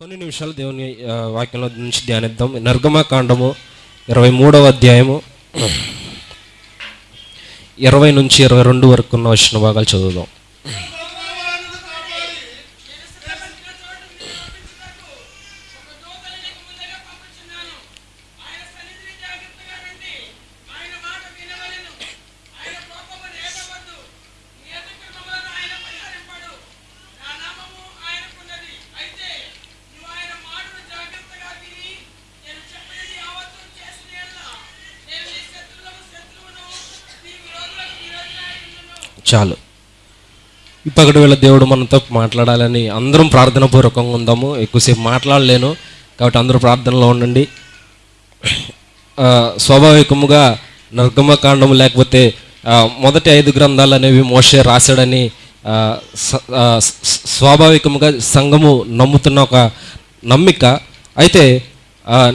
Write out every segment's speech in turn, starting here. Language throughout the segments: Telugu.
కొన్ని నిమిషాలు దేవుని వాక్యంలో నుంచి ధ్యానిద్దాం. నర్గమకాండము ఇరవై మూడవ అధ్యాయము. ఇరవై నుంచి ఇరవై రెండు వరకు ఉన్న వచ్చిన భాగాలు చదువుదాం. చాలు. ఇప్పటి వేళ దేవుడు మనతో మాట్లాడాలని అందరం ప్రార్థన పూర్వకంగా ఉందాము. ఎక్కువసేపు మాట్లాడలేను. కాబట్టి అందరూ ప్రార్థనలో ఉండండి. స్వాభావికముగా నర్గమకాండము లేకపోతే మొదటి ఐదు గ్రంథాలు అనేవి మోషే రాశాడని స్వాభావికముగా సంఘము నమ్ముతున్న ఒక నమ్మిక. అయితే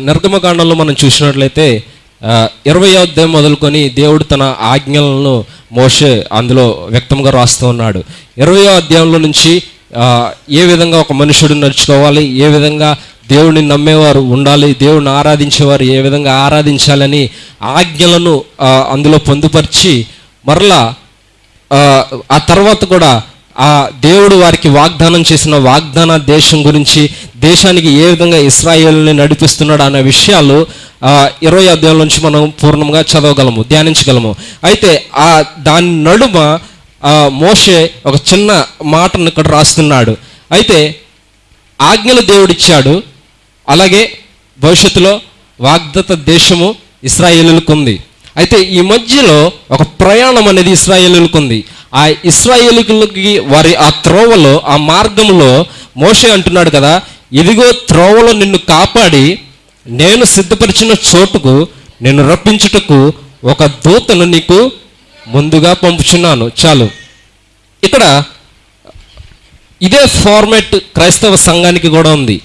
నిర్గమకాండంలో మనం చూసినట్లయితే ఇరవై అధ్యాయం మొదలుకొని దేవుడు తన ఆజ్ఞలను మోషే అందులో వ్యక్తంగా రాస్తూ ఉన్నాడు. ఇరవై అధ్యాయంలో నుంచి ఏ విధంగా ఒక మనుషుడు నడుచుకోవాలి ఏ విధంగా దేవుడిని నమ్మేవారు ఉండాలి దేవుడిని ఆరాధించేవారు ఏ విధంగా ఆరాధించాలని ఆజ్ఞలను అందులో పొందుపరిచి మరలా ఆ, తర్వాత కూడా ఆ దేవుడు వారికి వాగ్దానం చేసిన వాగ్దాన దేశం గురించి దేశానికి ఏ విధంగా ఇస్రాయేల్ని నడిపిస్తున్నాడు అనే విషయాలు ఇరవై అధ్యాయం నుంచి మనం పూర్ణంగా చదవగలము ధ్యానించగలము. అయితే ఆ దాని నడుమ ఆ, మోషే ఒక చిన్న మాటను ఇక్కడ రాస్తున్నాడు. అయితే ఆజ్ఞలు దేవుడిచ్చాడు. అలాగే భవిష్యత్తులో వాగ్దత దేశము ఇస్రాయేలులకు ఉంది అయితే ఈ మధ్యలో ఒక ప్రయాణం అనేది ఇస్రాయేలులకు ఉంది ఆ ఇస్రాయేలుకి వారి ఆ త్రోవలో ఆ మార్గంలో మోషే అంటున్నాడు కదా ఇదిగో త్రోవలో నిన్ను కాపాడి నేను సిద్ధపరిచిన చోటుకు నేను రప్పించుటకు ఒక దూతను నీకు ముందుగా పంపుచున్నాను. చాలు. ఇక్కడ ఇదే ఫార్మాట్ క్రైస్తవ సంఘానికి కూడా ఉంది.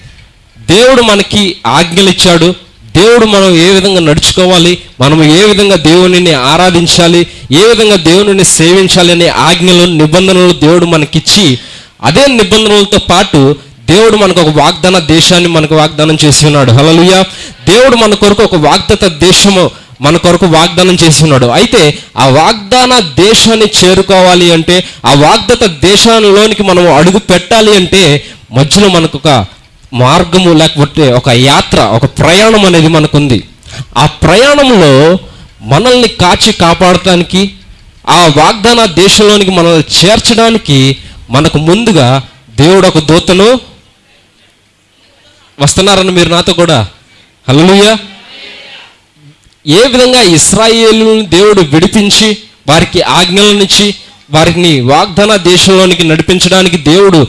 దేవుడు మనకి ఆజ్ఞలు ఇచ్చాడు. దేవుడు మనం ఏ విధంగా నడుచుకోవాలి మనం ఏ విధంగా దేవునిని ఆరాధించాలి ఏ విధంగా దేవునిని సేవించాలి అనే ఆజ్ఞలు నిబంధనలు దేవుడు మనకిచ్చి అదే నిబంధనలతో పాటు దేవుడు మనకు ఒక వాగ్దాన దేశాన్ని మనకు వాగ్దానం చేసి ఉన్నాడు. హలలుయ దేవుడు మన కొరకు ఒక వాగ్దత దేశము మన కొరకు వాగ్దానం చేసి ఉన్నాడు. అయితే ఆ వాగ్దాన దేశాన్ని చేరుకోవాలి అంటే ఆ వాగ్దత దేశంలోనికి మనం అడుగు పెట్టాలి అంటే మధ్యలో మనకు ఒక మార్గము లేకపోతే ఒక యాత్ర ఒక ప్రయాణం అనేది మనకుంది. ఆ ప్రయాణంలో మనల్ని కాచి కాపాడటానికి ఆ వాగ్దాన దేశంలోనికి మనల్ని చేర్చడానికి మనకు ముందుగా దేవుడు ఒక దూతను వస్తున్నారని మీరు నాతో కూడా. హల్లెలూయా. ఏ విధంగా ఇస్రాయేలుని దేవుడు విడిపించి వారికి ఆజ్ఞలనిచ్చి వారిని వాగ్దాన దేశంలోనికి నడిపించడానికి దేవుడు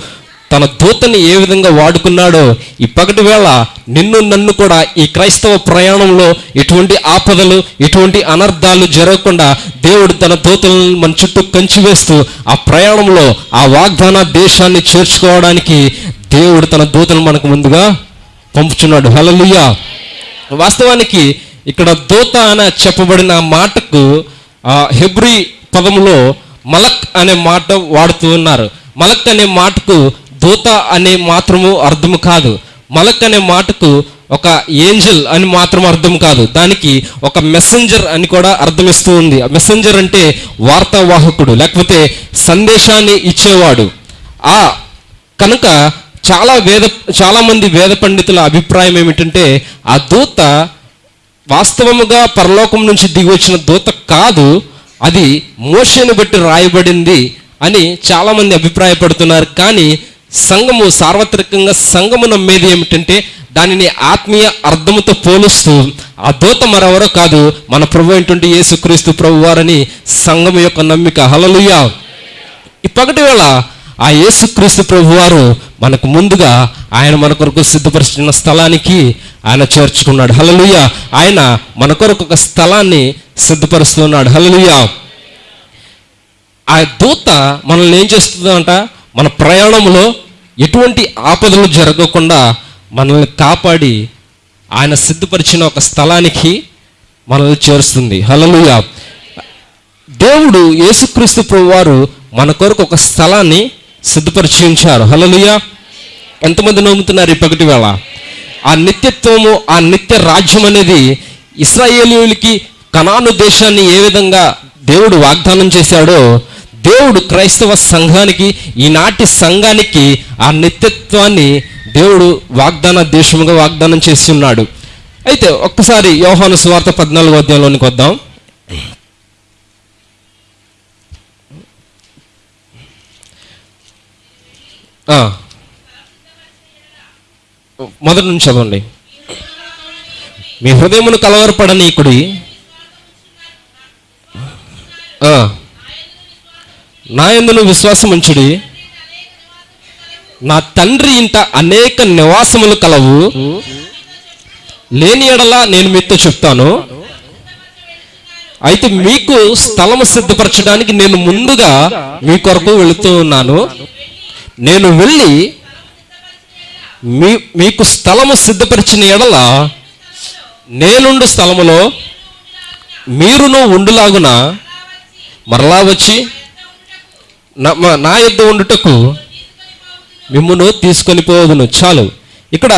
తన దూతని ఏ విధంగా వాడుకున్నాడో ఈ పగటి వేళ నిన్ను నన్ను కూడా ఈ క్రైస్తవ ప్రయాణంలో ఎటువంటి ఆపదలు ఎటువంటి అనర్థాలు జరగకుండా దేవుడు తన దూతలను మన చుట్టూ కంచి వేస్తూ ఆ ప్రయాణంలో ఆ వాగ్దాన దేశాన్ని చేర్చుకోవడానికి దేవుడు తన దూతను మనకు ముందుగా పంపుచున్నాడు. హల్లెలూయా. వాస్తవానికి ఇక్కడ దూత అని చెప్పబడిన మాటకు హెబ్రి హెబ్రీ పదములో మలక్ అనే మాట వాడుతూ ఉన్నారు. మలక్ అనే మాటకు దూత అనే మాత్రము అర్థం కాదు. మలక్ అనే మాటకు ఒక ఏంజల్ అని మాత్రం అర్థం కాదు. దానికి ఒక మెసెంజర్ అని కూడా అర్థమిస్తూ ఉంది. మెసెంజర్ అంటే వార్తావాహకుడు లేకపోతే సందేశాన్ని ఇచ్చేవాడు. ఆ కనుక చాలా వేద చాలామంది వేద పండితుల అభిప్రాయం ఏమిటంటే ఆ దూత వాస్తవముగా పరలోకం నుంచి దిగి వచ్చిన దూత కాదు అది మోషను బట్టి రాయబడింది అని చాలామంది అభిప్రాయపడుతున్నారు. కానీ సంఘము సార్వత్రికంగా సంఘము నమ్మేది ఏమిటంటే దానిని ఆత్మీయ అర్థముతో పోలుస్తూ ఆ దూత మరెవరో కాదు మన ప్రభు ఏంటంటే యేసుక్రీస్తు ప్రభు వారని సంఘం యొక్క నమ్మిక. హలలుయా ఇప్పటి వేళ ఆ యేసుక్రీస్తు ప్రభు వారు మనకు ముందుగా ఆయన మన కొరకు సిద్ధపరిచిన స్థలానికి ఆయన చేర్చుకున్నాడు. హలలుయ ఆయన మన కొరకు ఒక స్థలాన్ని సిద్ధపరుస్తున్నాడు. హలలుయ ఆ దూత మనల్ని ఏం చేస్తుందంట? మన ప్రయాణంలో ఎటువంటి ఆపదలు జరగకుండా మనల్ని కాపాడి ఆయన సిద్ధపరిచిన ఒక స్థలానికి మనల్ని చేరుస్తుంది. హలలుయ దేవుడు యేసుక్రీస్తు ప్రభు వారు మన కొరకు ఒక స్థలాన్ని సిద్ధపరిచి ఉంచారు హల్లెలూయా. ఎంతమంది నమ్ముతున్నారు ఈ పగటి వేళ? ఆ నిత్యత్వము ఆ నిత్య రాజ్యం అనేది ఇస్రాయేలీయులకి కనాను దేశాన్ని ఏ విధంగా దేవుడు వాగ్దానం చేశాడో దేవుడు క్రైస్తవ సంఘానికి ఈనాటి సంఘానికి ఆ నిత్యత్వాన్ని దేవుడు వాగ్దాన దేశముగా వాగ్దానం చేసి ఉన్నాడు. అయితే ఒక్కసారి యోహాను స్వార్థ పద్నాలుగు అధ్యాయంలోనికి వద్దాం. మొదటి నుంచి చదవండి. మీ హృదయమును కలవరపడనీకుడి నా ఎందును విశ్వాసం ఉంచుడి నా తండ్రి ఇంట అనేక నివాసములు కలవు. లేని ఎడలా నేను మీతో చెప్తాను. అయితే మీకు స్థలము సిద్ధపరచడానికి నేను ముందుగా మీ కొరకు వెళుతూ ఉన్నాను. నేను వెళ్ళి మీ మీకు స్థలము సిద్ధపరిచిన ఎడల నేనుండు స్థలములో మీరును ఉండులాగున మరలా వచ్చి నా నా యొద్ద ఉండుటకు మిమ్మును తీసుకొని పోదును చాలు. ఇక్కడ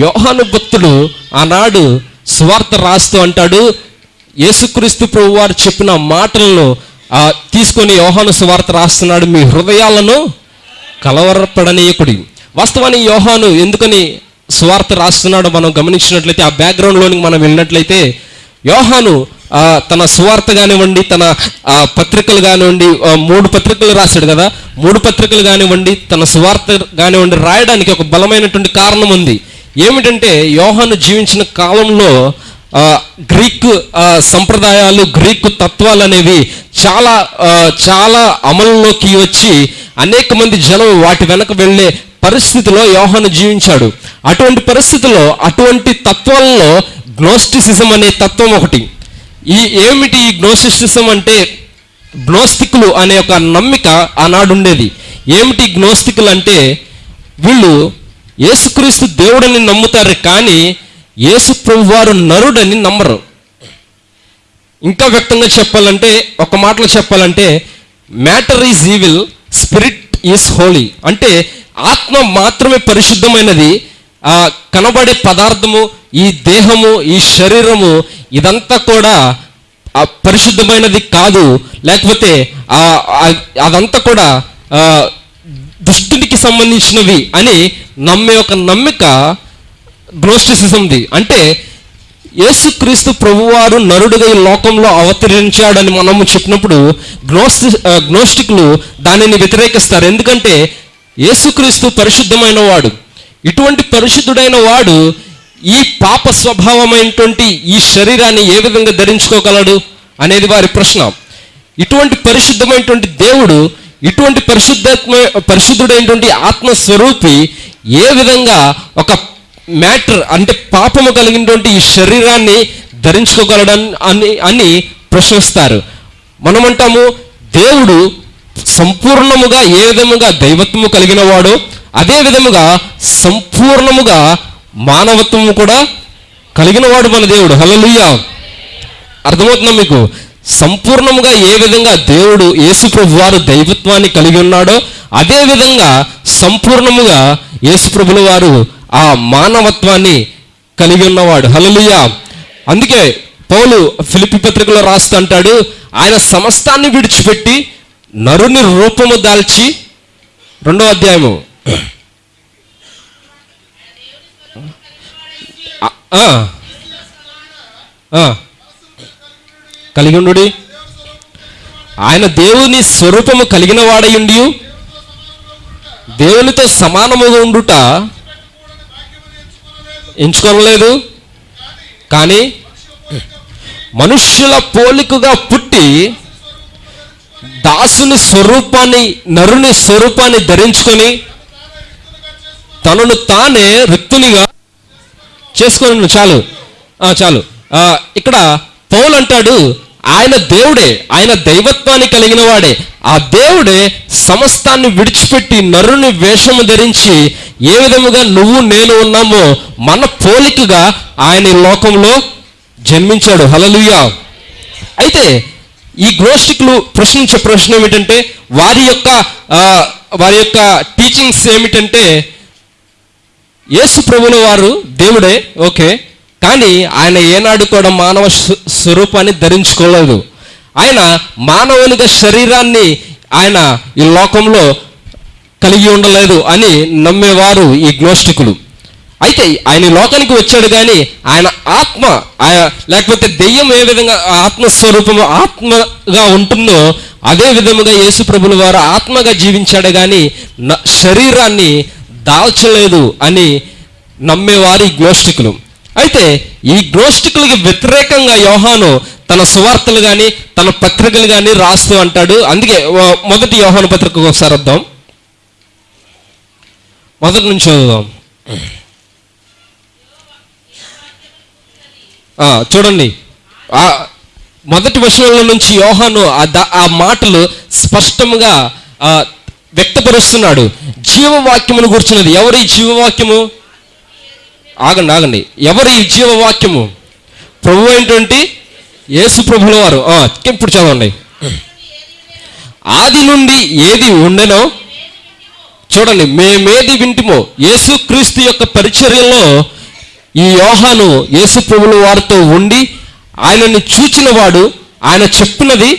యోహాను భక్తుడు ఆనాడు స్వార్థ రాస్తూ అంటాడు యేసుక్రీస్తు ప్రభు వారు చెప్పిన మాటలను తీసుకొని యోహాను స్వార్థ రాస్తున్నాడు మీ హృదయాలను కలవరపడనీయకుడి. వాస్తవాన్ని యోహాను ఎందుకని సువార్త రాస్తున్నాడో మనం గమనించినట్లయితే ఆ బ్యాక్గ్రౌండ్లోనికి మనం వెళ్ళినట్లయితే యోహాను తన సువార్త కానివ్వండి తన పత్రికలు కానివ్వండి మూడు పత్రికలు రాశాడు కదా మూడు పత్రికలు కానివ్వండి తన సువార్త కానివ్వండి రాయడానికి ఒక బలమైనటువంటి కారణం ఉంది. ఏమిటంటే యోహాను జీవించిన కాలంలో గ్రీకు సంప్రదాయాలు గ్రీకు తత్వాలు అనేవి చాలా చాలా అమలులోకి వచ్చి అనేక మంది జనం వాటి వెనక వెళ్ళే పరిస్థితిలో యోహాను జీవించాడు. అటువంటి పరిస్థితిలో అటువంటి తత్వాల్లో గ్నోస్టిసిజం అనే తత్వం ఒకటి. ఈ ఏమిటి ఈ గ్నోస్టిసిజం అంటే? గ్నోస్తికులు అనే ఒక నమ్మిక ఆనాడుండేది ఏమిటి గ్నోస్తికులు అంటే? వీళ్ళు యేసుక్రీస్తు దేవుడని నమ్ముతారు కానీ యేసు ప్రభువారు నరుడని నమ్మరు. ఇంకా వ్యక్తంగా చెప్పాలంటే ఒక మాటలో చెప్పాలంటే matter is evil spirit is holy అంటే ఆత్మ మాత్రమే పరిశుద్ధమైనది. ఆ కనబడే పదార్థము ఈ దేహము ఈ శరీరము ఇదంతా కూడా పరిశుద్ధమైనది కాదు. లేకపోతే అదంతా కూడా దుష్టునికి సంబంధించినవి అని నమ్మే ఒక నమ్మిక గ్నోస్టిసిజంది అంటే యేసుక్రీస్తు ప్రభువారు నరుడుగా ఈ లోకంలో అవతరించాడని మనము చెప్పినప్పుడు గ్నోస్టి గ్నోస్టిక్లు దానిని వ్యతిరేకిస్తారు. ఎందుకంటే యేసుక్రీస్తు పరిశుద్ధమైన వాడు. ఇటువంటి పరిశుద్ధుడైన వాడు ఈ పాప స్వభావమైనటువంటి ఈ శరీరాన్ని ఏ విధంగా ధరించుకోగలడు అనేది వారి ప్రశ్న. ఇటువంటి పరిశుద్ధమైనటువంటి దేవుడు ఇటువంటి పరిశుద్ధాత్మ పరిశుద్ధుడైనటువంటి ఆత్మస్వరూపి ఏ విధంగా ఒక మ్యాటర్ అంటే పాపము కలిగినటువంటి ఈ శరీరాన్ని ధరించుకోగలడం అని అని ప్రశ్నిస్తారు. మనమంటాము దేవుడు సంపూర్ణముగా ఏ విధముగా దైవత్వము కలిగిన వాడో అదే విధముగా సంపూర్ణముగా మానవత్వము కూడా కలిగిన వాడు మన దేవుడు. హల్లెలూయా. అర్థమవుతుందా మీకు? సంపూర్ణముగా ఏ విధంగా దేవుడు యేసుప్రభు వారు దైవత్వాన్ని కలిగి ఉన్నాడో అదేవిధంగా సంపూర్ణముగా యేసుప్రభుల వారు ఆ మానవత్వాన్ని కలిగి ఉన్నవాడు. హల్లెలూయా. అందుకే పౌలు ఫిలిపి పత్రికలో రాస్తూ అంటాడు ఆయన సమస్తాన్ని విడిచిపెట్టి నరుని రూపము దాల్చి రెండో అధ్యాయము. కలిగి ఉండు ఆయన దేవుని స్వరూపము కలిగిన వాడయుండి దేవునితో సమానముగా ఉండుట ఎంచుకోలేదు కానీ మనుష్యుల పోలికగా పుట్టి దాసుని స్వరూపాన్ని నరుని స్వరూపాన్ని ధరించుకొని తనను తానే రిక్తునిగా చేసుకొని చాలు. చాలు. ఇక్కడ పౌలు అంటాడు ఆయన దేవుడే ఆయన దైవత్వాన్ని కలిగిన వాడే. ఆ దేవుడే సమస్తాన్ని విడిచిపెట్టి నరుని వేషము ధరించి ఏ విధముగా నువ్వు నేను ఉన్నామో మన పోలికగా ఆయన ఈ లోకంలో జన్మించాడు. హలలుయా అయితే ఈ గ్నోస్టిక్లు ప్రశ్నించే ప్రశ్న ఏమిటంటే వారి యొక్క వారి యొక్క టీచింగ్స్ ఏమిటంటే యేసు ప్రభుల వారు దేవుడే ఓకే కానీ ఆయన ఏనాడు కూడా మానవ స్వ- స్వరూపాన్ని ధరించుకోలేదు. ఆయన మానవునిగా శరీరాన్ని ఆయన ఈ లోకంలో కలిగి ఉండలేదు అని నమ్మేవారు ఈ గ్నోస్టికులు అయితే ఆయన ఈ లోకానికి వచ్చాడు కానీ ఆయన ఆత్మ ఆయన లేకపోతే దెయ్యం ఏ విధంగా ఆత్మస్వరూపము ఆత్మగా ఉంటుందో అదే విధముగా యేసు ప్రభుల వారు ఆత్మగా జీవించాడు కానీ శరీరాన్ని దాల్చలేదు అని నమ్మేవారు ఈ గ్నోస్టికులు అయితే ఈ గ్నోస్టికులకి వ్యతిరేకంగా యోహాను తన సువార్తలు కానీ తన పత్రికలు కానీ రాస్తూ అంటాడు. అందుకే మొదటి యోహాను పత్రికకు ఒకసారి వద్దాం. మొదటి నుంచి చదువుదాం. చూడండి. ఆ మొదటి విషయంలో నుంచి యోహాను ఆ ఆ మాటలు స్పష్టంగా వ్యక్తపరుస్తున్నాడు. జీవవాక్యమును కూర్చున్నది ఎవరి జీవవాక్యము? ఆగండి ఆగండి. ఎవరు ఈ జీవవాక్యము? ప్రభు ఏంటంటే యేసు ప్రభుల వారు. ఇప్పుడు చదవండి. ఆది నుండి ఏది ఉండెనో చూడండి మేమేది వింటిమో యేసుక్రీస్తు యొక్క పరిచర్యలో ఈ యోహాను యేసు ప్రభుల వారితో ఉండి ఆయనని చూచినవాడు ఆయన చెప్పినది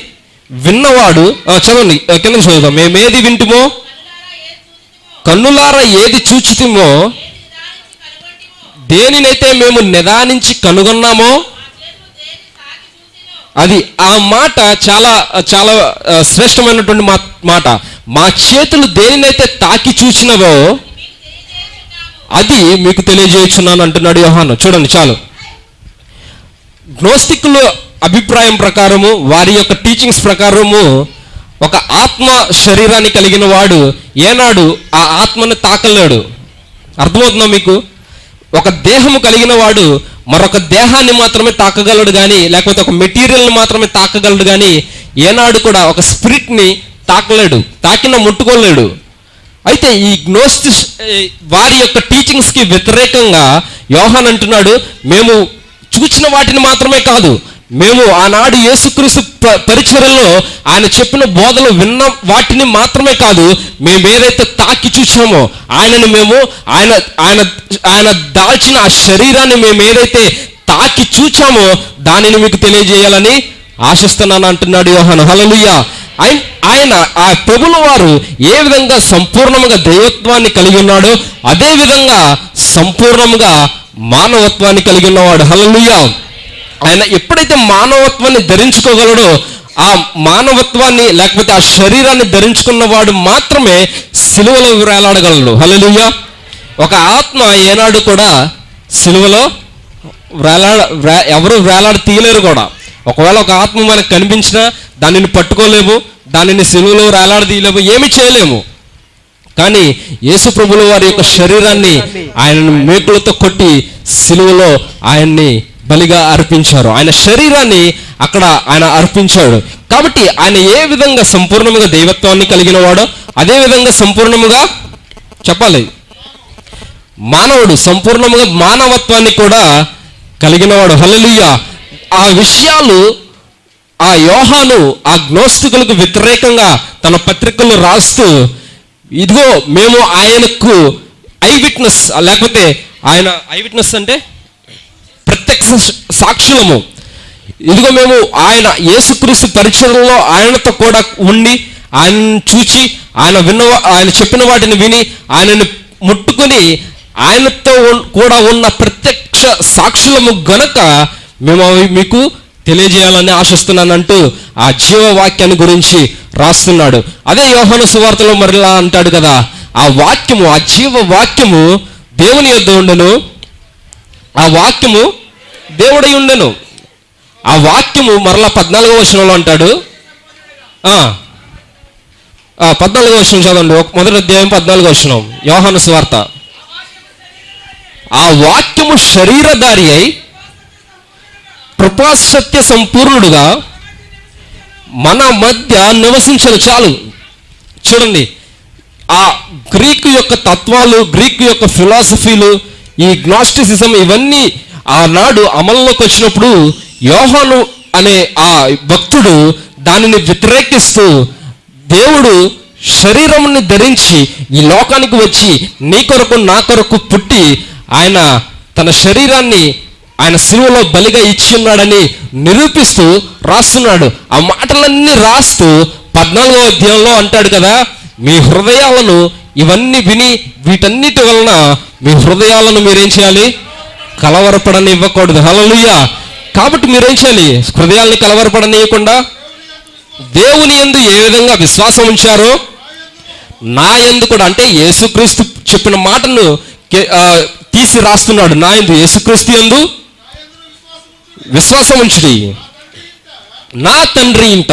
విన్నవాడు. చదవండి కింద చదువుతాం మేమేది వింటుమో కన్నులారా ఏది చూచితిమో దేనినైతే మేము నిదానించి కనుగొన్నామో అది ఆ మాట చాలా చాలా శ్రేష్టమైనటువంటి మా- మాట. మా చేతులు దేనినైతే తాకి చూసినవో అది మీకు తెలియజేయుచున్నాను అంటున్నాడు యోహాను. చూడండి చాలు. గ్నోస్తికుల అభిప్రాయం ప్రకారము వారి యొక్క టీచింగ్స్ ప్రకారము ఒక ఆత్మ శరీరాన్ని కలిగిన వాడు ఏనాడు ఆ ఆత్మను తాకలేడు. అర్థమవుతుందా మీకు? ఒక దేహము కలిగిన వాడు మరొక దేహాన్ని మాత్రమే తాకగలడు కానీ లేకపోతే ఒక మెటీరియల్ని మాత్రమే తాకగలడు కానీ ఏనాడు కూడా ఒక స్పిరిట్ని తాకలేడు తాకిన ముట్టుకోలేడు. అయితే ఈ గ్నోస్టి వారి యొక్క టీచింగ్స్కి వ్యతిరేకంగా యోహాన్ అంటున్నాడు మేము చూచిన వాటిని మాత్రమే కాదు మేము ఆనాడు యేసుక్రీస్తు ప- ఆయన చెప్పిన బోధలు విన్న వాటిని మాత్రమే కాదు మేము ఏదైతే తాకి చూసామో ఆయనని మేము ఆయన ఆయన ఆయన దాల్చిన ఆ శరీరాన్ని మేము ఏదైతే తాకి చూచామో దానిని మీకు తెలియజేయాలని ఆశిస్తున్నాను అంటున్నాడు యోహాను. హలలుయ్య ఆయన ఆయన ఆ ప్రభుల వారు ఏ విధంగా సంపూర్ణంగా దైవత్వాన్ని కలిగి ఉన్నాడో అదే విధంగా సంపూర్ణముగా మానవత్వాన్ని కలిగి ఉన్నవాడు. హల్లెలూయా. ఆయన ఎప్పుడైతే మానవత్వాన్ని ధరించుకోగలడో ఆ మానవత్వాన్ని లేకపోతే ఆ శరీరాన్ని ధరించుకున్నవాడు మాత్రమే సిలువలో వేలాడగలడు హల్లెలూయా. ఒక ఆత్మ ఏనాడు కూడా సిలువలో వేలాడ ఎవరు వేలాడ తీయలేరు కూడా. ఒకవేళ ఒక ఆత్మ మనకు కనిపించినా దానిని పట్టుకోలేము దానిని సిలువలో వేలాడదీయలేము ఏమి చేయలేము. కానీ యేసు ప్రభులు వారి యొక్క శరీరాన్ని ఆయనను మేకులతో కొట్టి సిలువలో ఆయన్ని బలిగా అర్పించారు. ఆయన శరీరాన్ని అక్కడ ఆయన అర్పించాడు. కాబట్టి ఆయన ఏ విధంగా సంపూర్ణముగా దైవత్వాన్ని కలిగిన వాడో అదే విధంగా సంపూర్ణముగా చెప్పాలి. మానవుడు సంపూర్ణముగా మానవత్వాన్ని కూడా కలిగినవాడు హల్లెలూయా. ఆ విషయాలు ఆ యోహాను ఆ గ్నోస్తుకులకు వ్యతిరేకంగా తన పత్రికలు రాస్తూ ఇదిగో మేము ఆయనకు ఐ విట్నెస్ లేకపోతే ఆయన ఐ విట్నెస్ అంటే ప్రత్యక్ష సాక్షులము. ఇదిగో మేము ఆయన యేసుక్రీస్తు పరిచయంలో ఆయనతో కూడా ఉండి ఆయనను చూచి ఆయన విన్న ఆయన చెప్పిన వాటిని విని ఆయనను ముట్టుకొని ఆయనతో కూడా ఉన్న ప్రత్యక్ష సాక్షులము గనక మేము అవి మీకు తెలియజేయాలని ఆశిస్తున్నానంటూ ఆ జీవవాక్యాన్ని గురించి రాస్తున్నాడు. అదే యోహన సువార్తలో మరలా అంటాడు కదా ఆ వాక్యము ఆ జీవ వాక్యము దేవుని యొద్ద ఉండను. ఆ వాక్యము దేవుడై ఉండను. ఆ వాక్యము మరలా పద్నాలుగో వచనంలో అంటాడు. పద్నాలుగో వచనం చదవండి. మొదటి అధ్యాయం పద్నాలుగో వచనం. యోహాను స్వార్త. ఆ వాక్యము శరీరధారి అయి కృపాసత్య సంపూర్ణుడుగా మన మధ్య నివసించను. చాలు. చూడండి. ఆ గ్రీకు యొక్క తత్వాలు గ్రీకు యొక్క ఫిలాసఫీలు ఈ గ్నాస్టిసిజం ఇవన్నీ ఆనాడు అమల్లోకి వచ్చినప్పుడు యోహాను అనే ఆ భక్తుడు దానిని వ్యతిరేకిస్తూ దేవుడు శరీరముని ధరించి ఈ లోకానికి వచ్చి నీ కొరకు నా కొరకు పుట్టి ఆయన తన శరీరాన్ని ఆయన సిలువలో బలిగా ఇచ్చి ఉన్నాడని నిరూపిస్తూ రాస్తున్నాడు. ఆ మాటలన్నీ రాస్తూ పద్నాలుగో అధ్యాయంలో అంటాడు కదా మీ హృదయాలను ఇవన్నీ విని వీటన్నిటి వలన మీ హృదయాలను మీరేం చేయాలి? కలవరపడని ఇవ్వకూడదు హలలుయ్యా కాబట్టి మీరేం చేయాలి? హృదయాల్ని కలవరపడనీయకుండా దేవుని యందు ఏ విధంగా విశ్వాసం ఉంచారో నా యందు కూడా అంటే యేసుక్రీస్తు చెప్పిన మాటను తీసి రాస్తున్నాడు. నా ఎందు యేసుక్రీస్తు యందు విశ్వాసం ఉంచుడి. నా తండ్రి ఇంట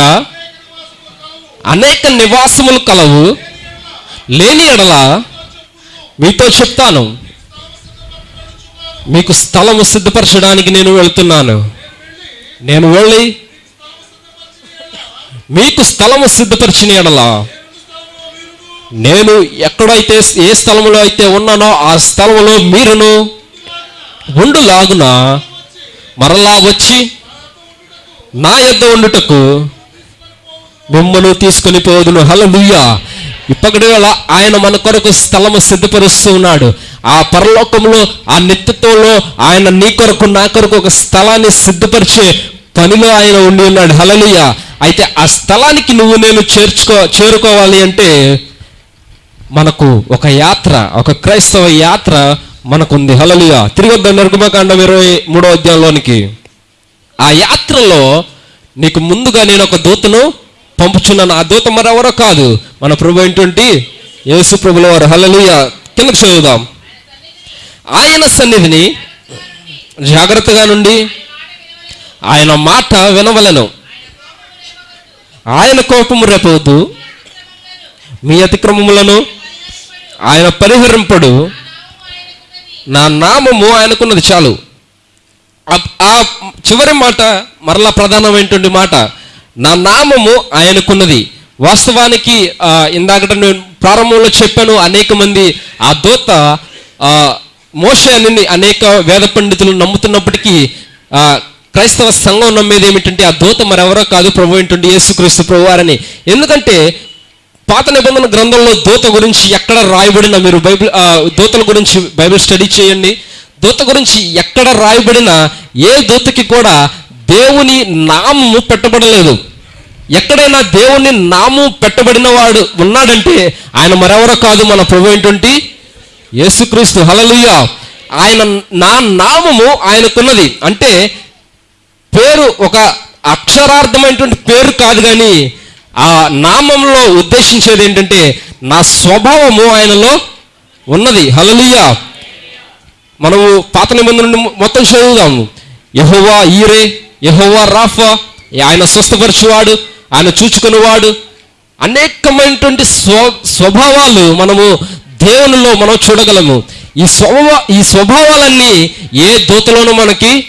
అనేక నివాసములు కలవు. లేని ఎడల మీతో చెప్తాను. మీకు స్థలము సిద్ధపరచడానికి నేను వెళ్తున్నాను. నేను వెళ్ళి మీకు స్థలము సిద్ధపరిచిన ఎడల నేను ఎక్కడైతే ఏ స్థలంలో అయితే ఉన్నానో ఆ స్థలంలో మీరును ఉండులాగున మరలా వచ్చి నా యొద్ద ఉండుటకు మిమ్మల్ని తీసుకొని పోదును. హల్లెలూయా. ఇప్పటి వేళ ఆయన మన కొరకు స్థలము సిద్ధపరుస్తూ ఉన్నాడు. ఆ పరలోకంలో ఆ నిత్యత్వంలో ఆయన నీ కొరకు నా కొరకు ఒక స్థలాన్ని సిద్ధపరిచే పనిలో ఆయన ఉండి ఉన్నాడు. హలలియ అయితే ఆ స్థలానికి నువ్వు నేను చేర్చుకో చేరుకోవాలి అంటే మనకు ఒక యాత్ర ఒక క్రైస్తవ యాత్ర మనకుంది. హలలియ తిరిగి వద్దాం. నిర్గమకాండం ఇరవై మూడో అధ్యాయంలోనికి. ఆ యాత్రలో నీకు ముందుగా నేను ఒక దూతను పంపుచున్నాను ఆ దూత మరెవరో కాదు. మన ప్రభు ఏంటంటే యేసు ప్రభుల వారు. హలలుయ కిందకు చదువుదాం. ఆయన సన్నిధిని జాగ్రత్తగా నుండి ఆయన మాట వినవలను. ఆయన కోపము రేపవద్దు మీ అతిక్రమములను ఆయన పరిహరింపడు. నా నామము ఆయనకున్నది చాలు. ఆ చివరి మాట మరలా ప్రధానమైనటువంటి మాట నా నామము ఆయనకున్నది. వాస్తవానికి ఇందాకట నేను ప్రారంభంలో చెప్పాను అనేక మంది ఆ దూత ఆ, మోషే అని అనేక వేద పండితులు నమ్ముతున్నప్పటికీ క్రైస్తవ సంఘం నమ్మేది ఏమిటంటే ఆ దూత మరెవరో కాదు ప్రభు ఏంటంటే యేసుక్రీస్తు ప్రభు వారని ఎందుకంటే పాత నిబంధన గ్రంథంలో దూత గురించి ఎక్కడ రాయబడినా మీరు బైబిల్ దూతల గురించి బైబిల్ స్టడీ చేయండి. దూత గురించి ఎక్కడ రాయబడినా ఏ దూతకి కూడా దేవుని నామము పెట్టబడలేదు. ఎక్కడైనా దేవుని నామం పెట్టబడిన వాడు ఉన్నాడంటే ఆయన మరెవరో కాదు మన ప్రభు ఏంటంటే యేసుక్రీస్తు. హలలుయ ఆయన నా నామము ఆయనకున్నది. అంటే పేరు ఒక అక్షరార్థమైనటువంటి పేరు కాదు కానీ ఆ నామంలో ఉద్దేశించేది ఏంటంటే నా స్వభావము ఆయనలో ఉన్నది. హలలుయ మనము పాత నిబంధన నుండి మొత్తం చదువుదాము. యహోవా ఈరే. యహోవా రాఫా ఆయన స్వస్థపరచువాడు ఆయన చూచుకునేవాడు. అనేకమైనటువంటి స్వ స్వభావాలు మనము దేవునిలో మనం చూడగలము. ఈ స్వభావ ఈ స్వభావాలన్నీ ఏ దూతలోనూ మనకి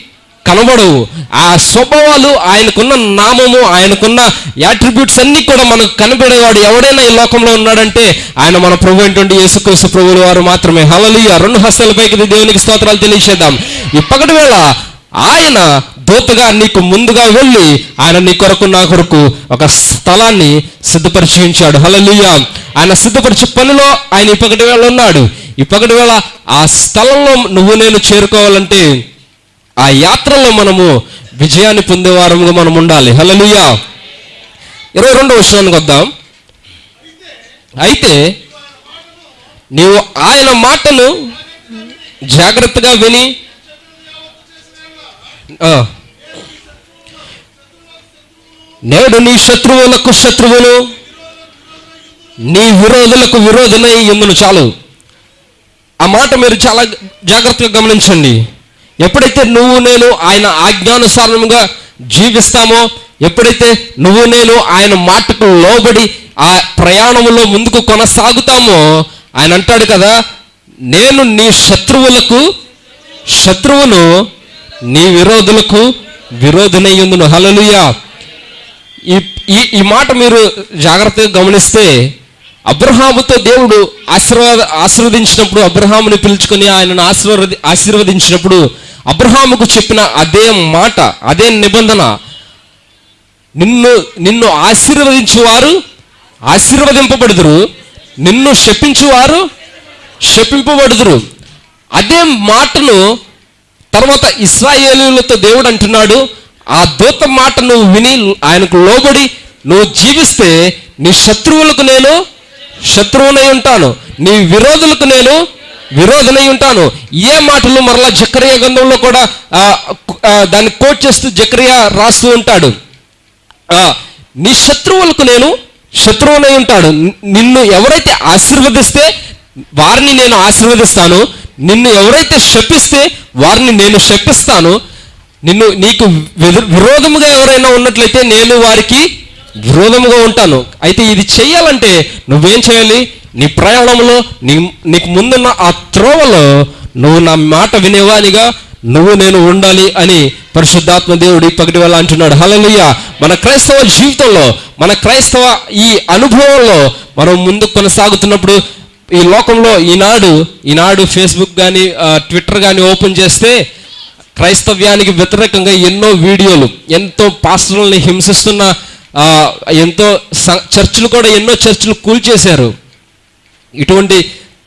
కనబడవు. ఆ స్వభావాలు ఆయనకున్న నామము ఆయనకున్న యాట్రిబ్యూట్స్ అన్నీ కూడా మనకు కనబడేవాడు ఎవడైనా ఈ లోకంలో ఉన్నాడంటే ఆయన మన ప్రభు అయినటువంటి యేసుక్రీస్తు ప్రభువుల వారు మాత్రమే. హలలియ రెండు హస్తాల పైకి దేవునికి స్తోత్రాలు తెలియచేద్దాం. ఈ వేళ ఆయన దూతగా నీకు ముందుగా వెళ్ళి ఆయన నీ కొరకు నా కొరకు ఒక స్థలాన్ని సిద్ధపరిచి ఉంచాడు హలలుయ ఆయన సిద్ధపరిచే పనిలో ఆయన ఈ వేళ ఉన్నాడు. ఈ వేళ ఆ స్థలంలో నువ్వు నేను చేరుకోవాలంటే ఆ యాత్రలో మనము విజయాన్ని పొందేవారముగా మనం ఉండాలి. హల్లెలూయా. ఇరవై రెండో విషయానికి వద్దాం. అయితే నీవు ఆయన మాటను జాగ్రత్తగా విని నేడు నీ శత్రువులకు శత్రువులు నీ విరోధులకు విరోధులై ఎందును చాలు? ఆ మాట మీరు చాలా జాగ్రత్తగా గమనించండి. ఎప్పుడైతే నువ్వు నేను ఆయన ఆజ్ఞానుసారముగా జీవిస్తామో ఎప్పుడైతే నువ్వు నేను ఆయన మాటకు లోబడి ఆ ప్రయాణంలో ముందుకు కొనసాగుతామో ఆయన అంటాడు కదా నేను నీ శత్రువులకు శత్రువును నీ విరోధులకు విరోధునయ్యుందును హలలుయా ఈ ఈ ఈ మాట మీరు జాగ్రత్తగా గమనిస్తే అబ్రహాముతో దేవుడు ఆశీర్వాద ఆశీర్వదించినప్పుడు అబ్రహాముని పిలుచుకొని ఆయనను ఆశీర్వది ఆశీర్వదించినప్పుడు అబ్రహాముకు చెప్పిన అదే మాట అదే నిబంధన. నిన్ను నిన్ను ఆశీర్వదించేవారు ఆశీర్వదింపబడుదురు. నిన్ను శపించువారు శపింపబడుదురు. అదే మాటను తర్వాత ఇస్రాయేలీలతో దేవుడు అంటున్నాడు ఆ దూత మాట నువ్వు విని ఆయనకు లోబడి నువ్వు జీవిస్తే నీ శత్రువులకు నేను శత్రువునై ఉంటాను. నీ విరోధులకు నేను విరోధనై ఉంటాను. ఏ మాటలు మరలా జకరియా గంధంలో కూడా దాన్ని కోట్ చేస్తూ జకరియా రాస్తూ ఉంటాడు. ఆ, నీ శత్రువులకు నేను శత్రువునై ఉంటాడు నిన్ను ఎవరైతే ఆశీర్వదిస్తే వారిని నేను ఆశీర్వదిస్తాను. నిన్ను ఎవరైతే శపిస్తే వారిని నేను శపిస్తాను. నిన్ను నీకు విరోధముగా ఎవరైనా ఉన్నట్లయితే నేను వారికి విరోధముగా ఉంటాను. అయితే ఇది చేయాలంటే నువ్వేం చేయాలి? నీ ప్రయాణంలో నీ నీకు ముందున్న ఆ త్రోవలో నువ్వు నా మాట వినేవానిగా నువ్వు నేను ఉండాలి అని పరిశుద్ధాత్మ దేవుడు పగటి వల్ల అంటున్నాడు. హల్లెలూయా! మన క్రైస్తవ జీవితంలో మన క్రైస్తవ ఈ అనుభవంలో మనం ముందు కొనసాగుతున్నప్పుడు ఈ లోకంలో ఈనాడు ఈనాడు ఫేస్బుక్ కానీ ట్విట్టర్ కానీ ఓపెన్ చేస్తే క్రైస్తవ్యానికి వ్యతిరేకంగా ఎన్నో వీడియోలు ఎంతో పాస్టర్లని హింసిస్తున్న ఎంతో స- చర్చిలు కూడా ఎన్నో చర్చిలు కూల్చేశారు. ఇటువంటి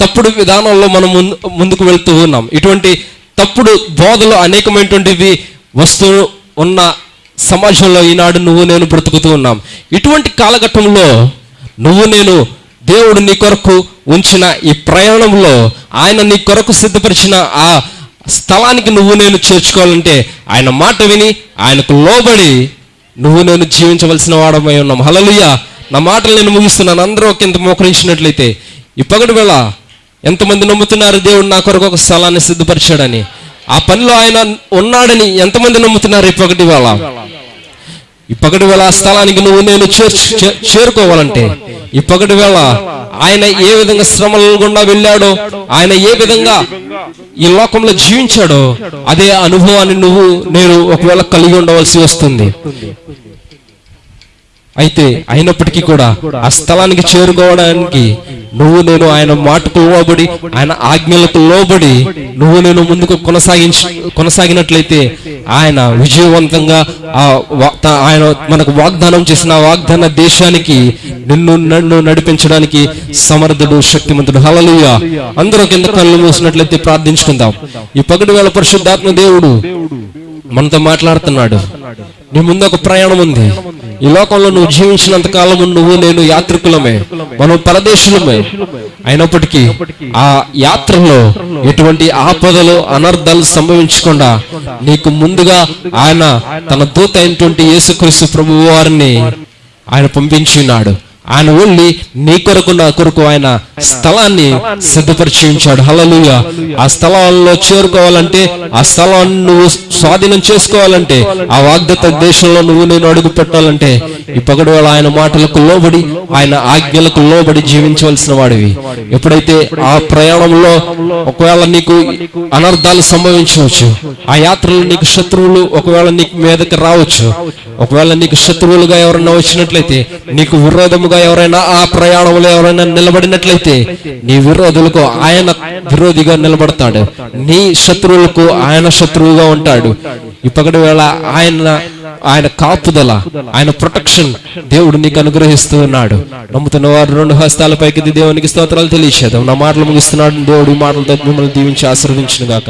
తప్పుడు విధానంలో మనం ముందు ముందుకు వెళ్తూ ఉన్నాం. ఇటువంటి తప్పుడు బోధలు అనేకమైనటువంటివి వస్తూ ఉన్న సమాజంలో ఈనాడు నువ్వు నేను బ్రతుకుతూ ఉన్నాం. ఇటువంటి కాలఘట్టంలో నువ్వు నేను దేవుడు నీ కొరకు ఉంచిన ఈ ప్రయాణంలో ఆయన నీ కొరకు సిద్ధపరిచిన ఆ స్థలానికి నువ్వు నేను చేర్చుకోవాలంటే ఆయన మాట విని ఆయనకు లోబడి నువ్వు నేను జీవించవలసిన వాడమై ఉన్నాం. హలలుయ నా మాటలు నేను ముగిస్తున్నాను. అందరూ ఒక ఇంత మోకరించినట్లయితే ఈ వేళ ఎంతమంది నమ్ముతున్నారు దేవుడు నా కొరకు ఒక స్థలాన్ని సిద్ధపరిచాడని? ఆ పనిలో ఆయన ఉన్నాడని ఎంతమంది నమ్ముతున్నారు ఈ వేళ? ఈ పగటి వేళ ఆ స్థలానికి నువ్వు నేను చే- చేరుకోవాలంటే ఈ పగటి వేళ ఆయన ఏ విధంగా శ్రమల గుండా వెళ్ళాడో ఆయన ఏ విధంగా ఈ లోకంలో జీవించాడో అదే అనుభవాన్ని నువ్వు నేను ఒకవేళ కలిగి ఉండవలసి వస్తుంది. అయితే అయినప్పటికీ కూడా ఆ స్థలానికి చేరుకోవడానికి నువ్వు నేను ఆయన మాటకు లోబడి ఆయన ఆజ్ఞలకు లోబడి నువ్వు నేను ముందుకు కొనసాగించి కొనసాగినట్లయితే ఆయన విజయవంతంగా ఆ ఆయన మనకు వాగ్దానం చేసిన వాగ్దాన దేశానికి నిన్ను నన్ను నడిపించడానికి సమర్థుడు శక్తిమంతుడు. హలలుయ అందరూ కింద కళ్ళు మూసినట్లయితే ప్రార్థించుకుందాం. ఈ పగటి వేళ పరిశుద్ధాత్మ దేవుడు మనతో మాట్లాడుతున్నాడు. నీ ముందు ఒక ప్రయాణం ఉంది. ఈ లోకంలో నువ్వు జీవించినంత కాలం నువ్వు నేను యాత్రికులమే. మనం పరదేశులమే. అయినప్పటికీ ఆ యాత్రలో ఎటువంటి ఆపదలు అనర్థాలు సంభవించకుండా నీకు ముందుగా ఆయన తన దూత అయినటువంటి యేసుక్రీస్తు ప్రభు వారిని ఆయన పంపించినాడు ఆయన వెళ్ళి నీ కొరకు నా కొరకు ఆయన స్థలాన్ని సిద్ధపరిచి ఉంచాడు హల్లెలూయా. ఆ స్థలంలో చేరుకోవాలంటే ఆ స్థలాన్ని నువ్వు స్వాధీనం చేసుకోవాలంటే ఆ వాగ్దత్త దేశంలో నువ్వు నేను అడుగు పెట్టాలంటే ఈ పగడు వేళ ఆయన మాటలకు లోబడి ఆయన ఆజ్ఞలకు లోబడి జీవించవలసిన వాడివి. ఎప్పుడైతే ఆ ప్రయాణంలో ఒకవేళ నీకు అనర్థాలు సంభవించవచ్చు ఆ యాత్రలో నీకు శత్రువులు ఒకవేళ నీకు మీదకి రావచ్చు. ఒకవేళ నీకు శత్రువులుగా ఎవరైనా వచ్చినట్లయితే నీకు విరోధముగా ఎవరైనా ఆ ప్రయాణంలో ఎవరైనా నిలబడినట్లయితే నీ విరోధులకు ఆయన విరోధిగా నిలబడతాడు. నీ శత్రువులకు ఆయన శత్రువుగా ఉంటాడు. ఇప్పటి వేళ ఆయన ఆయన కాపుదల ఆయన ప్రొటెక్షన్ దేవుడు నీకు అనుగ్రహిస్తూ ఉన్నాడు. నమ్ముతున్న వారు రెండు హస్తాల పైకి దేవునికి స్తోత్రాలు తెలియచేద్దాం. నా మాటలు ముగిస్తున్నాడు. దేవుడు ఈ మాటలతో మిమ్మల్ని దీవించి ఆశీర్వించిన గాక